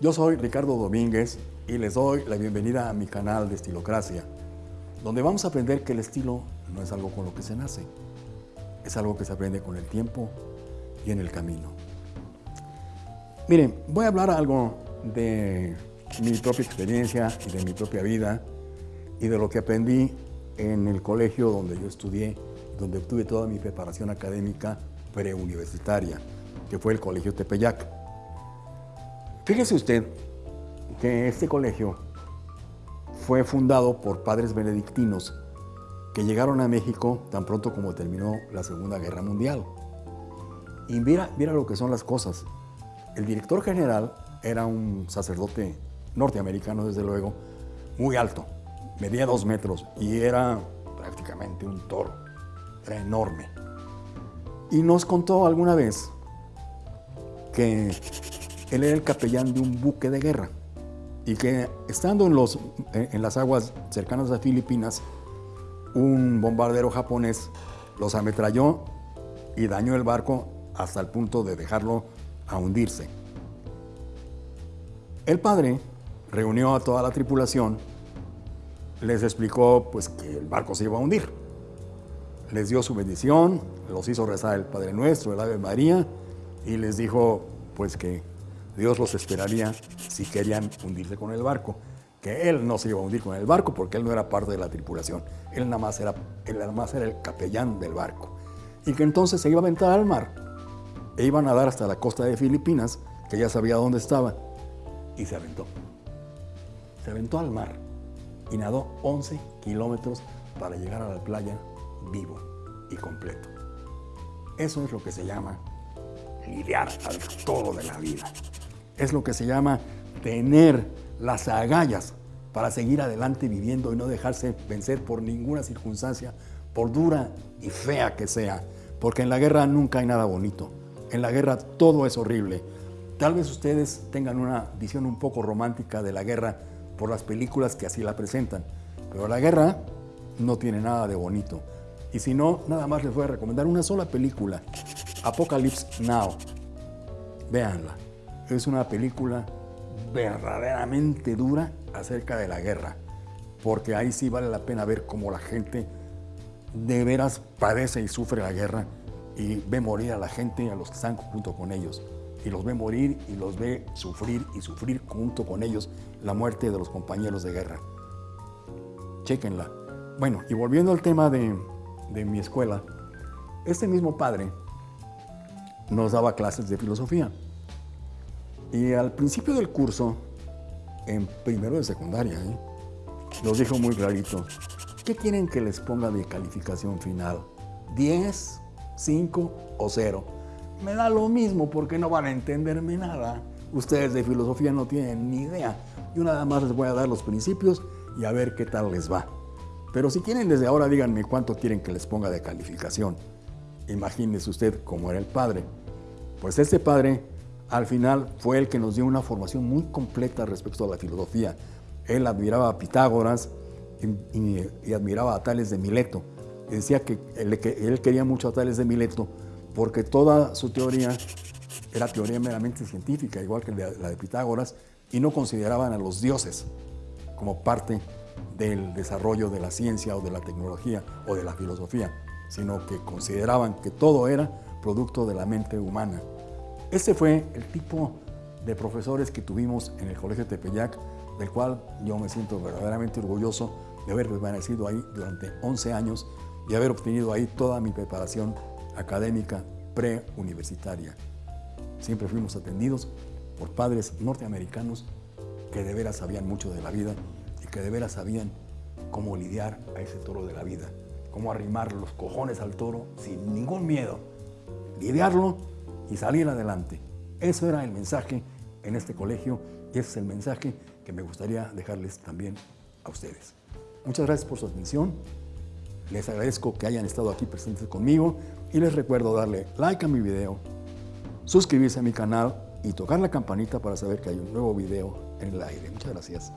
Yo soy Ricardo Domínguez y les doy la bienvenida a mi canal de Estilocracia, donde vamos a aprender que el estilo no es algo con lo que se nace, es algo que se aprende con el tiempo y en el camino. Miren, voy a hablar algo de mi propia experiencia y de mi propia vida y de lo que aprendí en el colegio donde yo estudié, donde obtuve toda mi preparación académica preuniversitaria, que fue el Colegio Tepeyac. Fíjese usted que este colegio fue fundado por padres benedictinos que llegaron a México tan pronto como terminó la Segunda Guerra Mundial. Y mira, mira lo que son las cosas. El director general era un sacerdote norteamericano, desde luego, muy alto, medía dos metros y era prácticamente un toro, era enorme. Y nos contó alguna vez que él era el capellán de un buque de guerra y que estando en, los, en las aguas cercanas a Filipinas, un bombardero japonés los ametralló y dañó el barco hasta el punto de dejarlo a hundirse. El padre reunió a toda la tripulación, les explicó pues, que el barco se iba a hundir. Les dio su bendición, los hizo rezar el Padre Nuestro, el Ave María, y les dijo pues que Dios los esperaría si querían hundirse con el barco, que él no se iba a hundir con el barco porque él no era parte de la tripulación, él nada más era, él nada más era el capellán del barco, y que entonces se iba a aventar al mar e iba a nadar hasta la costa de Filipinas, que ya sabía dónde estaba, y se aventó se aventó al mar y nadó 11 kilómetros para llegar a la playa vivo y completo. Eso es lo que se llama lidiar al todo de la vida. Es lo que se llama tener las agallas para seguir adelante viviendo y no dejarse vencer por ninguna circunstancia, por dura y fea que sea, porque en la guerra nunca hay nada bonito. En la guerra todo es horrible. Tal vez ustedes tengan una visión un poco romántica de la guerra por las películas que así la presentan. Pero la guerra no tiene nada de bonito. Y si no, nada más les voy a recomendar una sola película, Apocalypse Now. Véanla. Es una película verdaderamente dura acerca de la guerra, porque ahí sí vale la pena ver cómo la gente de veras padece y sufre la guerra y ve morir a la gente y a los que están junto con ellos y los ve morir y los ve sufrir y sufrir junto con ellos la muerte de los compañeros de guerra. Chequenla. Bueno, y volviendo al tema de, de mi escuela, este mismo padre nos daba clases de filosofía. Y al principio del curso, en primero de secundaria, ¿eh? dijo muy clarito, ¿qué quieren que les ponga de calificación final? ¿10, 5 o 0? me da lo mismo porque no van a entenderme nada. Ustedes de filosofía no tienen ni idea. Yo nada más les voy a dar los principios y a ver qué tal les va. Pero si quieren desde ahora díganme cuánto quieren que les ponga de calificación. Imagínese usted cómo era el padre. Pues este padre al final fue el que nos dio una formación muy completa respecto a la filosofía. Él admiraba a Pitágoras y, admiraba a Tales de Mileto. Decía que él, que él quería mucho a Tales de Mileto porque toda su teoría era teoría meramente científica, igual que la de Pitágoras, y no consideraban a los dioses como parte del desarrollo de la ciencia o de la tecnología o de la filosofía, sino que consideraban que todo era producto de la mente humana. Ese fue el tipo de profesores que tuvimos en el Colegio Tepeyac, del cual yo me siento verdaderamente orgulloso de haber permanecido ahí durante 11 años y haber obtenido ahí toda mi preparación académica preuniversitaria. Siempre fuimos atendidos por padres norteamericanos que de veras sabían mucho de la vida y que de veras sabían cómo lidiar a ese toro de la vida, cómo arrimar los cojones al toro sin ningún miedo, lidiarlo y salir adelante. Eso era el mensaje en este colegio y ese es el mensaje que me gustaría dejarles también a ustedes. Muchas gracias por su atención. Les agradezco que hayan estado aquí presentes conmigo y les recuerdo darle like a mi video, suscribirse a mi canal y tocar la campanita para saber que hay un nuevo video en el aire. Muchas gracias.